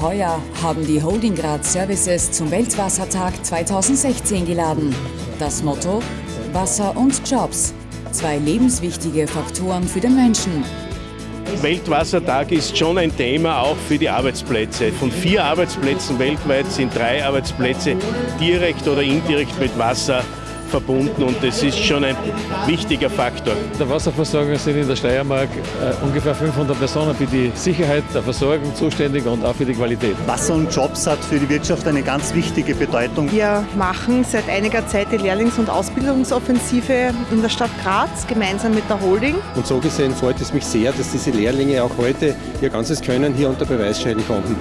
Heuer haben die Holdinggrad Services zum Weltwassertag 2016 geladen. Das Motto Wasser und Jobs. Zwei lebenswichtige Faktoren für den Menschen. Weltwassertag ist schon ein Thema auch für die Arbeitsplätze. Von vier Arbeitsplätzen weltweit sind drei Arbeitsplätze direkt oder indirekt mit Wasser verbunden und das ist schon ein wichtiger Faktor. Der Wasserversorgung sind in der Steiermark äh, ungefähr 500 Personen für die Sicherheit der Versorgung zuständig und auch für die Qualität. Wasser und Jobs hat für die Wirtschaft eine ganz wichtige Bedeutung. Wir machen seit einiger Zeit die Lehrlings- und Ausbildungsoffensive in der Stadt Graz gemeinsam mit der Holding. Und so gesehen freut es mich sehr, dass diese Lehrlinge auch heute ihr ganzes Können hier unter Beweis stellen konnten.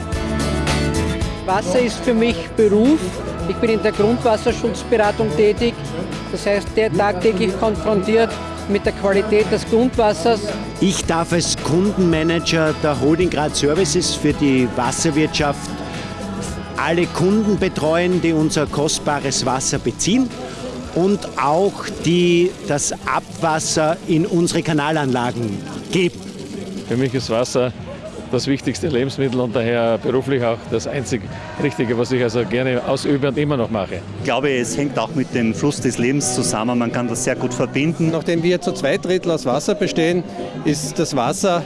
Wasser ist für mich Beruf. Ich bin in der Grundwasserschutzberatung tätig. Das heißt, der tagtäglich konfrontiert mit der Qualität des Grundwassers. Ich darf als Kundenmanager der Holding Grad Services für die Wasserwirtschaft alle Kunden betreuen, die unser kostbares Wasser beziehen und auch die das Abwasser in unsere Kanalanlagen geben. Für mich ist Wasser das wichtigste Lebensmittel und daher beruflich auch das einzig Richtige, was ich also gerne ausübe und immer noch mache. Ich glaube, es hängt auch mit dem Fluss des Lebens zusammen. Man kann das sehr gut verbinden. Nachdem wir zu zwei Drittel aus Wasser bestehen, ist das Wasser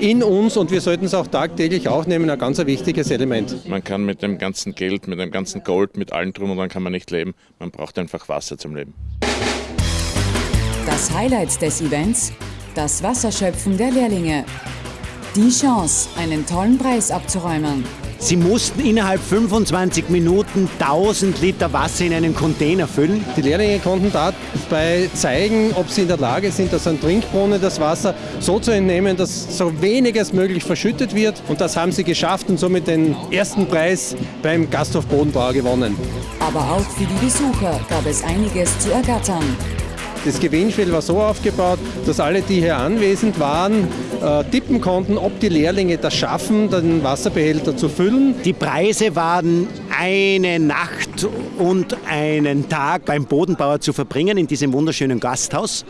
in uns und wir sollten es auch tagtäglich aufnehmen, ein ganz wichtiges Element. Man kann mit dem ganzen Geld, mit dem ganzen Gold, mit allem drum und dann kann man nicht leben. Man braucht einfach Wasser zum Leben. Das Highlight des Events, das Wasserschöpfen der Lehrlinge. Die Chance, einen tollen Preis abzuräumen. Sie mussten innerhalb 25 Minuten 1000 Liter Wasser in einen Container füllen. Die Lehrlinge konnten dabei zeigen, ob sie in der Lage sind, aus einem Trinkbrunnen das Wasser so zu entnehmen, dass so wenig als möglich verschüttet wird. Und das haben sie geschafft und somit den ersten Preis beim Gasthof Bodenbauer gewonnen. Aber auch für die Besucher gab es einiges zu ergattern. Das Gewinnspiel war so aufgebaut, dass alle, die hier anwesend waren, äh, tippen konnten, ob die Lehrlinge das schaffen, den Wasserbehälter zu füllen. Die Preise waren eine Nacht und einen Tag beim Bodenbauer zu verbringen in diesem wunderschönen Gasthaus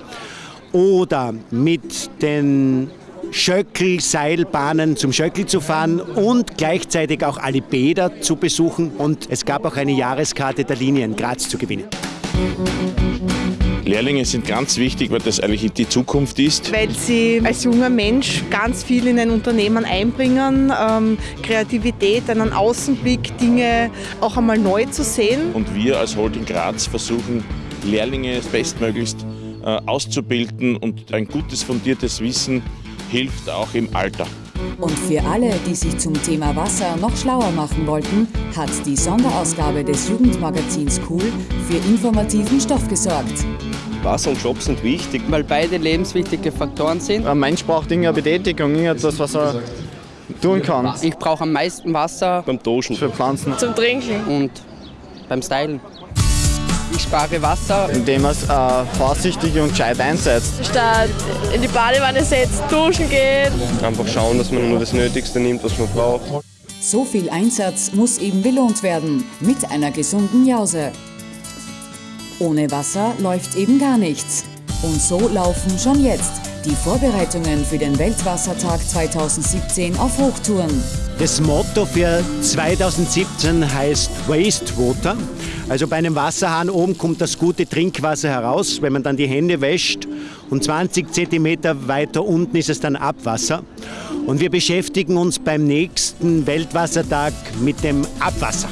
oder mit den Schöckel-Seilbahnen zum Schöckel zu fahren und gleichzeitig auch alle Bäder zu besuchen. Und es gab auch eine Jahreskarte der Linie in Graz zu gewinnen. Lehrlinge sind ganz wichtig, weil das eigentlich die Zukunft ist. Weil sie als junger Mensch ganz viel in ein Unternehmen einbringen, ähm, Kreativität, einen Außenblick, Dinge auch einmal neu zu sehen. Und wir als Holding Graz versuchen, Lehrlinge bestmöglichst äh, auszubilden und ein gutes, fundiertes Wissen hilft auch im Alter. Und für alle, die sich zum Thema Wasser noch schlauer machen wollten, hat die Sonderausgabe des Jugendmagazins Cool für informativen Stoff gesorgt. Wasser und Job sind wichtig. Weil beide lebenswichtige Faktoren sind. Ein Mensch braucht irgendeine Betätigung, irgendetwas, was er tun kann. Ich brauche am meisten Wasser beim Duschen, für Pflanzen, zum Trinken und beim Stylen. Ich spare Wasser. Indem man es äh, vorsichtig und gescheit einsetzt. Statt in die Badewanne setzt, duschen geht. Einfach schauen, dass man nur das Nötigste nimmt, was man braucht. So viel Einsatz muss eben belohnt werden mit einer gesunden Jause. Ohne Wasser läuft eben gar nichts. Und so laufen schon jetzt die Vorbereitungen für den Weltwassertag 2017 auf Hochtouren. Das Motto für 2017 heißt Wastewater. Also bei einem Wasserhahn oben kommt das gute Trinkwasser heraus, wenn man dann die Hände wäscht. Und 20 Zentimeter weiter unten ist es dann Abwasser. Und wir beschäftigen uns beim nächsten Weltwassertag mit dem Abwasser.